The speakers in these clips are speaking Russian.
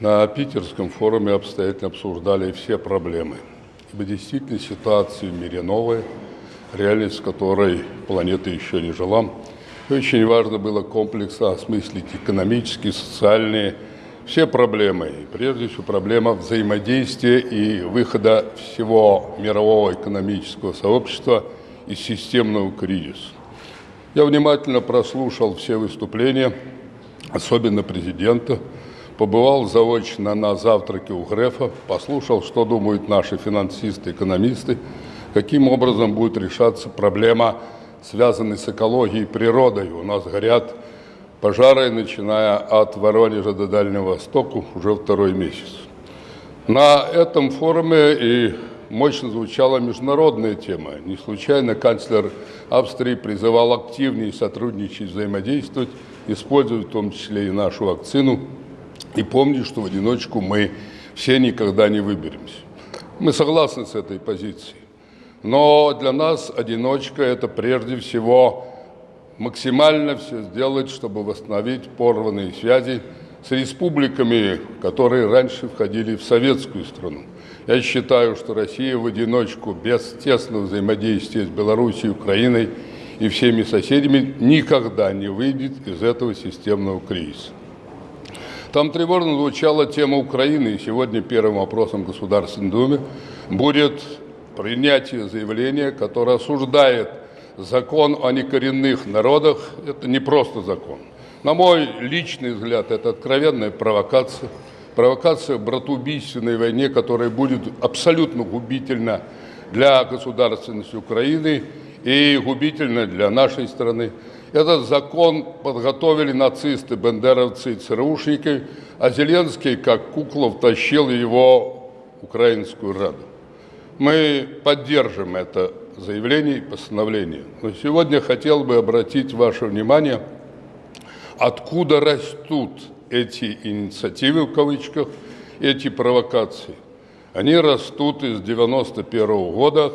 На питерском форуме обстоятельно обсуждали все проблемы. Ибо действительно ситуация в мире новая, реальность которой планета еще не жила. И очень важно было комплексно осмыслить экономические, социальные, все проблемы. И прежде всего проблема взаимодействия и выхода всего мирового экономического сообщества из системного кризиса. Я внимательно прослушал все выступления, особенно президента, побывал заочно на завтраке у Грефа, послушал, что думают наши финансисты, экономисты, каким образом будет решаться проблема, связанная с экологией и природой. У нас горят пожары, начиная от Воронежа до Дальнего Востока, уже второй месяц. На этом форуме и мощно звучала международная тема. Не случайно канцлер Австрии призывал активнее сотрудничать, взаимодействовать, использовать в том числе и нашу вакцину – и помни, что в одиночку мы все никогда не выберемся. Мы согласны с этой позицией. Но для нас одиночка – это прежде всего максимально все сделать, чтобы восстановить порванные связи с республиками, которые раньше входили в советскую страну. Я считаю, что Россия в одиночку, без тесного взаимодействия с Белоруссией, Украиной и всеми соседями никогда не выйдет из этого системного кризиса. Там тревожно звучала тема Украины, и сегодня первым вопросом Государственной Думы будет принятие заявления, которое осуждает закон о некоренных народах. Это не просто закон. На мой личный взгляд, это откровенная провокация. Провокация в братоубийственной войне, которая будет абсолютно губительна для государственности Украины и губительна для нашей страны. Этот закон подготовили нацисты, бендеровцы и ЦРУшники, а Зеленский, как кукла, втащил его в Украинскую Раду. Мы поддержим это заявление и постановление. Но сегодня хотел бы обратить ваше внимание, откуда растут эти инициативы, в кавычках, эти провокации. Они растут из 91 -го года,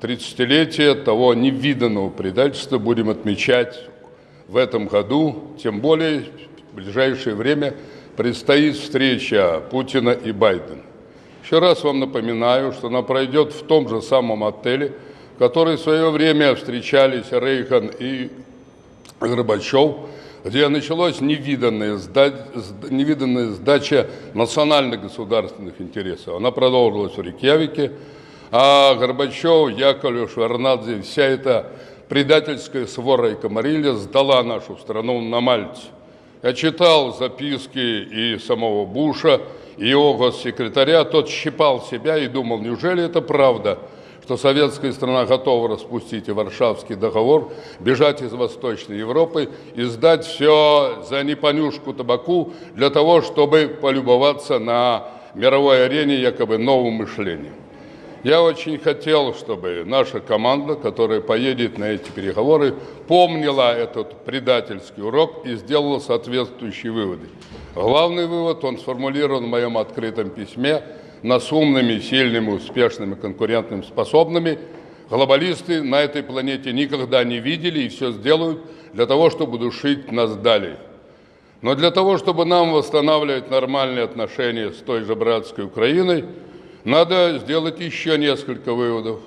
30-летие того невиданного предательства будем отмечать в этом году, тем более в ближайшее время предстоит встреча Путина и Байдена. Еще раз вам напоминаю, что она пройдет в том же самом отеле, в который в свое время встречались Рейхан и Горбачев, где началась невиданная, сда... невиданная сдача национальных государственных интересов. Она продолжилась в Рикьявике, а Горбачев, Яковлев, Шварнадзе, вся эта предательская свора и комарилья сдала нашу страну на Мальте. Я читал записки и самого Буша, и его госсекретаря, тот щипал себя и думал, неужели это правда, что советская страна готова распустить и Варшавский договор, бежать из Восточной Европы и сдать все за непонюшку табаку для того, чтобы полюбоваться на мировой арене якобы новым мышлением. Я очень хотел, чтобы наша команда, которая поедет на эти переговоры, помнила этот предательский урок и сделала соответствующие выводы. Главный вывод, он сформулирован в моем открытом письме, нас умными, сильными, успешными, конкурентными, способными. Глобалисты на этой планете никогда не видели и все сделают для того, чтобы душить нас далее. Но для того, чтобы нам восстанавливать нормальные отношения с той же братской Украиной, надо сделать еще несколько выводов.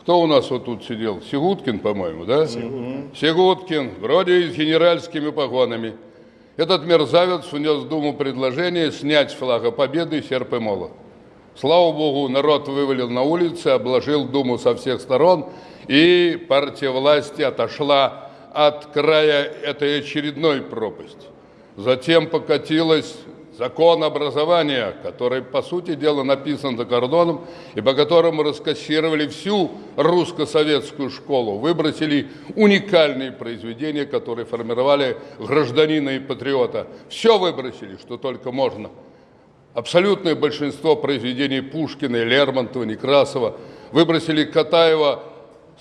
Кто у нас вот тут сидел? Сигуткин, по-моему, да? Сигуткин. Сигуткин, вроде с генеральскими погонами. Этот мерзавец внес в Думу предложение снять с флага Победы серп и молот. Слава Богу, народ вывалил на улицы, обложил Думу со всех сторон, и партия власти отошла от края этой очередной пропасти. Затем покатилась закон образования, который, по сути дела, написан за кордоном, и по которому раскассировали всю русско-советскую школу, выбросили уникальные произведения, которые формировали гражданина и патриота. Все выбросили, что только можно. Абсолютное большинство произведений Пушкина, Лермонтова, Некрасова выбросили Катаева,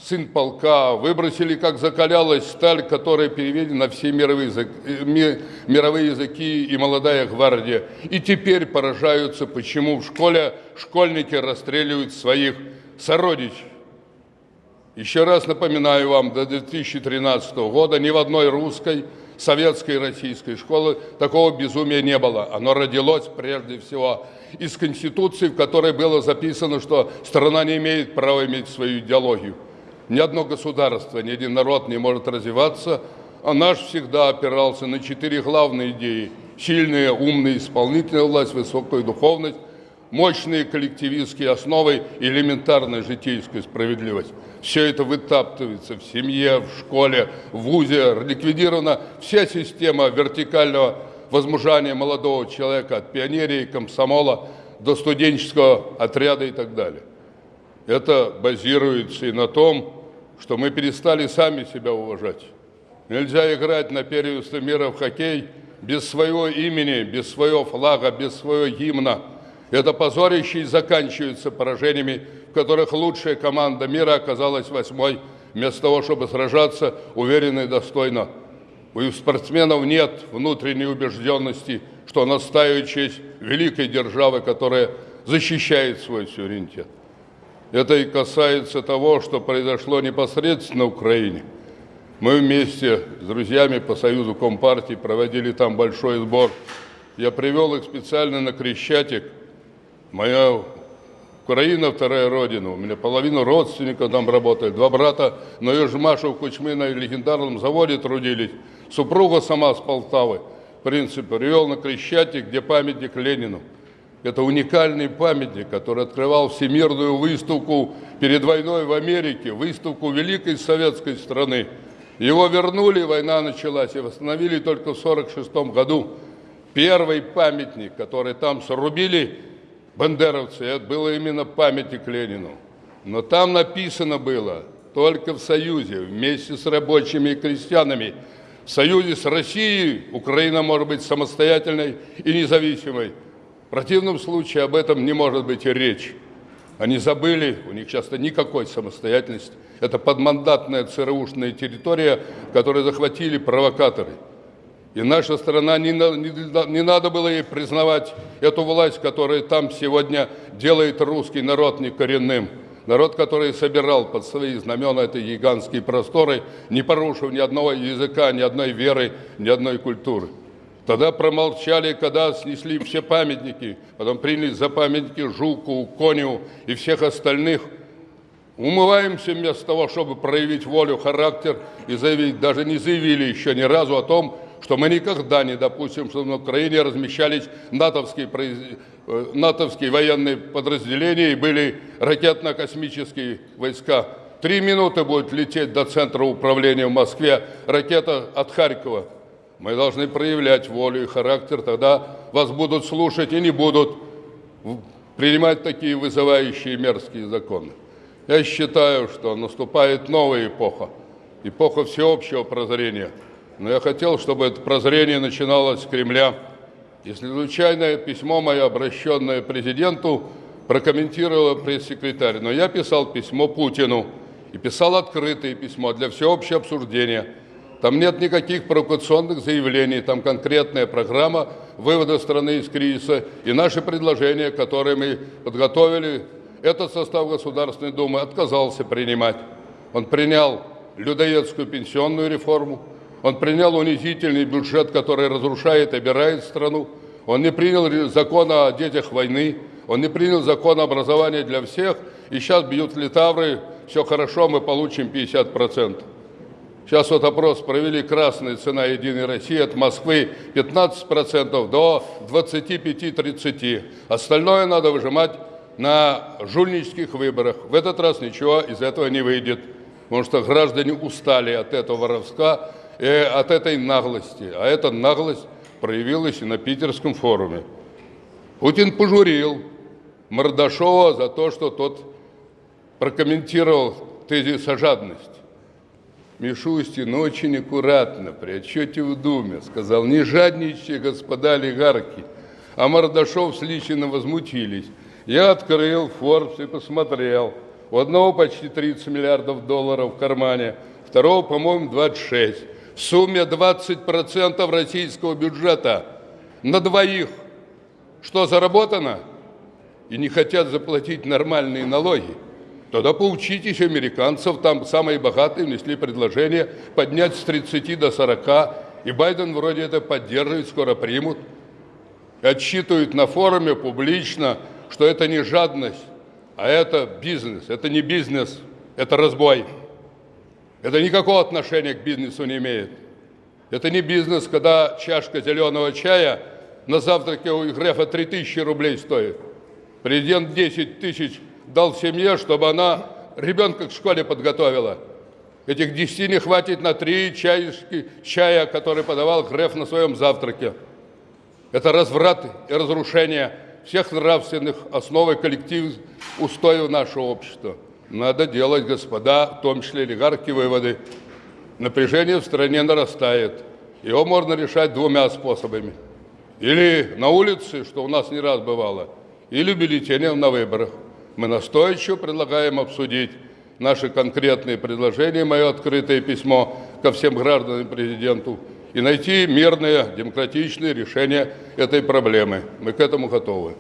сын полка, выбросили, как закалялась сталь, которая переведена на все мировые языки, э, мировые языки и молодая гвардия. И теперь поражаются, почему в школе школьники расстреливают своих сородичей. Еще раз напоминаю вам, до 2013 года ни в одной русской советской российской школы, такого безумия не было. Оно родилось прежде всего из Конституции, в которой было записано, что страна не имеет права иметь свою идеологию. Ни одно государство, ни один народ не может развиваться, а наш всегда опирался на четыре главные идеи. Сильная, умная, исполнительная власть, высокая духовность, мощные коллективистские основы и элементарная житейская справедливость. Все это вытаптывается в семье, в школе, в ВУЗе, ликвидирована вся система вертикального возмужания молодого человека от пионерии, комсомола до студенческого отряда и так далее. Это базируется и на том, что мы перестали сами себя уважать. Нельзя играть на первенстве мира в хоккей без своего имени, без своего флага, без своего гимна. Это позорище и заканчивается поражениями, в которых лучшая команда мира оказалась восьмой, вместо того, чтобы сражаться уверенно и достойно. У спортсменов нет внутренней убежденности, что она ставит честь великой державы, которая защищает свой суверенитет. Это и касается того, что произошло непосредственно в Украине. Мы вместе с друзьями по Союзу Компартии проводили там большой сбор. Я привел их специально на Крещатик. Моя Украина, вторая родина. У меня половина родственников там работает. Два брата на Южмашу в Кучме на легендарном заводе трудились. Супруга сама с Полтавы. В принципе, привел на Крещатик, где памятник Ленину. Это уникальный памятник, который открывал всемирную выставку перед войной в Америке, выставку великой советской страны. Его вернули, война началась, и восстановили только в 1946 году. Первый памятник, который там срубили бандеровцы, это был именно памятник Ленину. Но там написано было только в Союзе, вместе с рабочими и крестьянами. В Союзе с Россией Украина может быть самостоятельной и независимой. Противном случае об этом не может быть и речи. Они забыли, у них часто никакой самостоятельности. Это подмандатная ЦРУшная территория, которую захватили провокаторы. И наша страна, не, не, не надо было ей признавать эту власть, которая там сегодня делает русский народ некоренным. Народ, который собирал под свои знамена эти гигантские просторы, не порушив ни одного языка, ни одной веры, ни одной культуры. Тогда промолчали, когда снесли все памятники, потом приняли за памятники Жуку, Коню и всех остальных. Умываемся вместо того, чтобы проявить волю, характер и заявить, даже не заявили еще ни разу о том, что мы никогда не допустим, чтобы на Украине размещались натовские, э, натовские военные подразделения и были ракетно-космические войска. Три минуты будет лететь до центра управления в Москве ракета от Харькова. Мы должны проявлять волю и характер, тогда вас будут слушать и не будут принимать такие вызывающие мерзкие законы. Я считаю, что наступает новая эпоха, эпоха всеобщего прозрения. Но я хотел, чтобы это прозрение начиналось с Кремля. Если случайное письмо мое, обращенное президенту, прокомментировала пресс-секретарь, но я писал письмо Путину и писал открытое письмо для всеобщего обсуждения – там нет никаких провокационных заявлений, там конкретная программа вывода страны из кризиса и наши предложения, которые мы подготовили, этот состав Государственной Думы отказался принимать. Он принял людоедскую пенсионную реформу, он принял унизительный бюджет, который разрушает и обирает страну, он не принял закон о детях войны, он не принял закон о образовании для всех, и сейчас бьют литавры, все хорошо, мы получим 50%. Сейчас вот опрос провели красная цена Единой России от Москвы 15% до 25-30%. Остальное надо выжимать на жульнических выборах. В этот раз ничего из этого не выйдет, потому что граждане устали от этого воровска и от этой наглости. А эта наглость проявилась и на Питерском форуме. Путин пожурил Мордашова за то, что тот прокомментировал тезис о жадности. Мишустин очень аккуратно при отчете в Думе сказал, не жадничайте, господа олигархи. А Мордашов с Личиным возмутились. Я открыл Forbes и посмотрел. У одного почти 30 миллиардов долларов в кармане, второго, по-моему, 26. В сумме 20% российского бюджета на двоих. Что заработано? И не хотят заплатить нормальные налоги. Тогда поучитесь американцев, там самые богатые внесли предложение поднять с 30 до 40 И Байден вроде это поддерживает, скоро примут. И отчитывают на форуме публично, что это не жадность, а это бизнес. Это не бизнес, это разбой. Это никакого отношения к бизнесу не имеет. Это не бизнес, когда чашка зеленого чая на завтраке у Грефа 3000 рублей стоит. Президент 10 тысяч дал семье, чтобы она ребенка к школе подготовила. Этих 10 не хватит на три чашки чая, который подавал Греф на своем завтраке. Это разврат и разрушение всех нравственных основ и коллектив устоев нашего общества. Надо делать, господа, в том числе олигархи, выводы. Напряжение в стране нарастает. Его можно решать двумя способами. Или на улице, что у нас не раз бывало, или бюллетенем на выборах. Мы настойчиво предлагаем обсудить наши конкретные предложения, мое открытое письмо ко всем гражданам президенту, и найти мирное, демократичное решение этой проблемы. Мы к этому готовы.